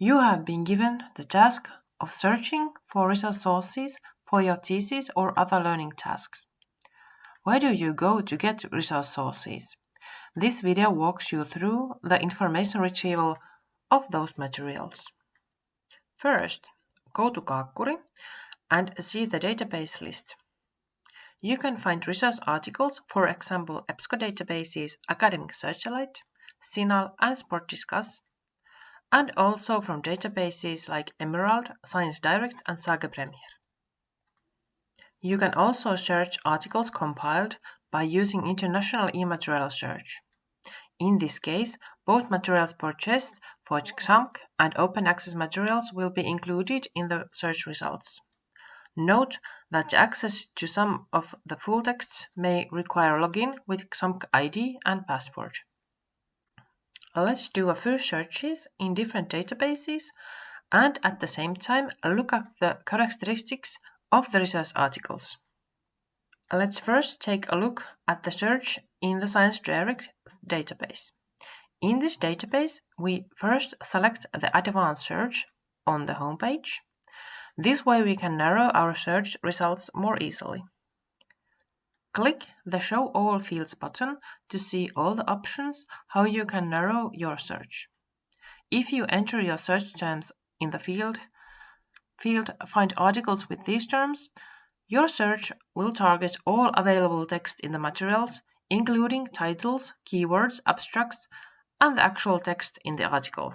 You have been given the task of searching for resource sources for your thesis or other learning tasks. Where do you go to get resource sources? This video walks you through the information retrieval of those materials. First, go to Kaakkuri and see the database list. You can find resource articles, for example, EBSCO databases, Academic Search Elite, CINAHL and SPORTDiscus, and also from databases like Emerald, Science Direct and Sage Premier. You can also search articles compiled by using International e-material search. In this case, both materials purchased for XAMK and open access materials will be included in the search results. Note that access to some of the full texts may require login with XAMK ID and password. Let's do a few searches in different databases and at the same time look at the characteristics of the research articles. Let's first take a look at the search in the Science Direct database. In this database, we first select the advanced search on the homepage. This way we can narrow our search results more easily. Click the Show All Fields button to see all the options how you can narrow your search. If you enter your search terms in the field, field Find articles with these terms, your search will target all available text in the materials, including titles, keywords, abstracts, and the actual text in the article.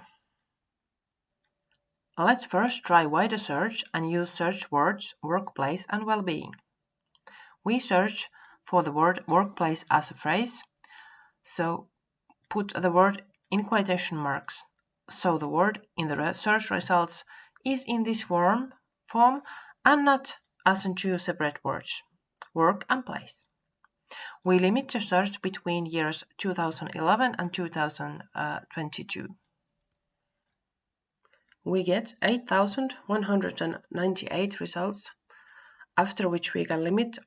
Let's first try wider search and use search words workplace and well-being. We search for the word workplace as a phrase. So put the word in quotation marks. So the word in the search results is in this form, form and not as in two separate words, work and place. We limit the search between years 2011 and 2022. We get 8,198 results, after which we can limit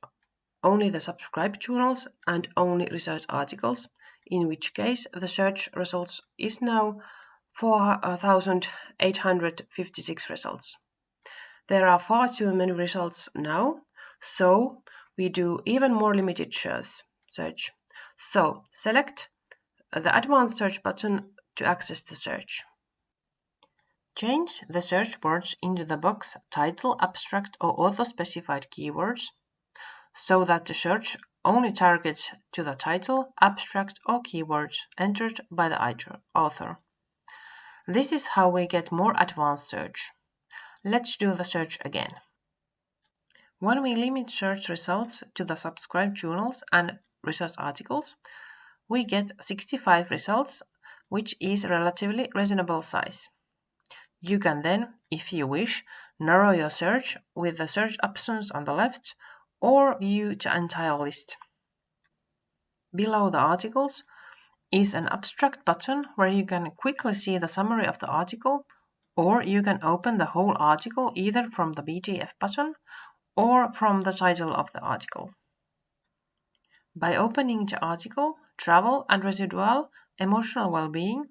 only the subscribed journals and only research articles, in which case the search results is now 4,856 results. There are far too many results now, so we do even more limited search. So select the advanced search button to access the search. Change the search words into the box title, abstract or author specified keywords so that the search only targets to the title, abstract or keywords entered by the author. This is how we get more advanced search. Let's do the search again. When we limit search results to the subscribed journals and research articles, we get 65 results, which is relatively reasonable size. You can then, if you wish, narrow your search with the search options on the left or view the entire list. Below the articles is an abstract button where you can quickly see the summary of the article or you can open the whole article either from the PDF button or from the title of the article. By opening the article, Travel and Residual Emotional Well-being,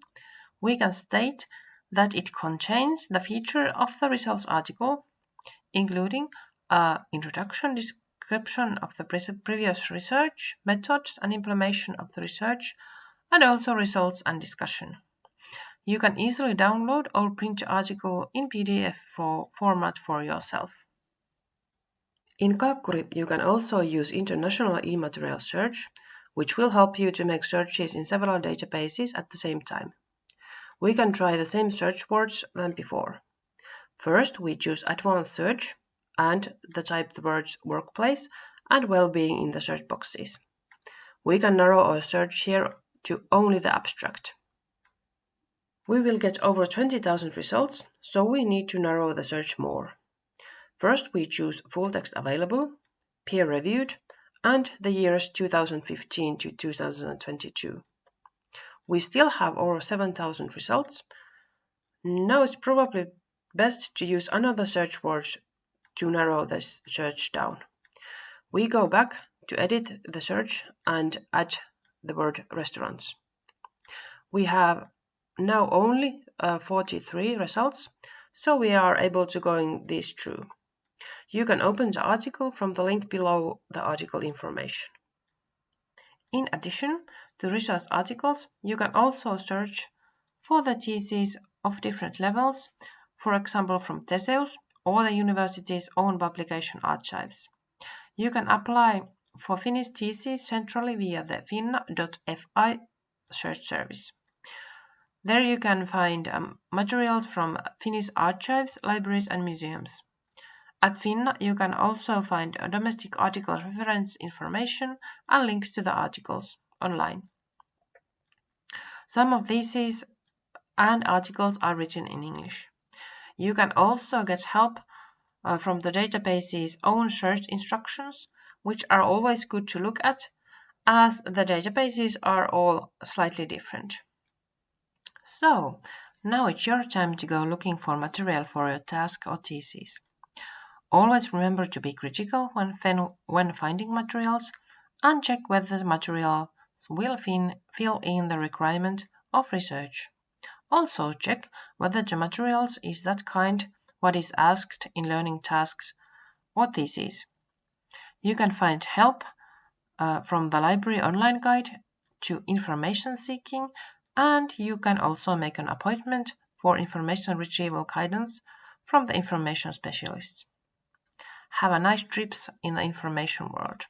we can state that it contains the feature of the results article, including an introduction, description of the previous research, methods and implementation of the research, and also results and discussion. You can easily download or print article in PDF for format for yourself. In Kaakkuri, you can also use international e-material search, which will help you to make searches in several databases at the same time. We can try the same search words than before. First, we choose Advanced Search and the type the words workplace and well-being in the search boxes. We can narrow our search here to only the abstract. We will get over 20,000 results, so we need to narrow the search more. First we choose full text available, peer-reviewed, and the years 2015 to 2022. We still have over 7,000 results. Now it's probably best to use another search words to narrow this search down. We go back to edit the search and add the word restaurants. We have now only uh, 43 results, so we are able to going this through. You can open the article from the link below the article information. In addition to research articles, you can also search for the theses of different levels, for example from Theseus or the university's own publication archives. You can apply for Finnish theses centrally via the finna.fi search service. There you can find um, materials from Finnish archives, libraries and museums. At Finna you can also find domestic article reference information and links to the articles online. Some of these and articles are written in English. You can also get help uh, from the database's own search instructions, which are always good to look at, as the databases are all slightly different. So, now it's your time to go looking for material for your task or thesis. Always remember to be critical when, when finding materials and check whether the materials will fin, fill in the requirement of research. Also check whether the materials is that kind what is asked in learning tasks or theses. You can find help uh, from the library online guide to information seeking and you can also make an appointment for information retrieval guidance from the information specialists. Have a nice trips in the information world.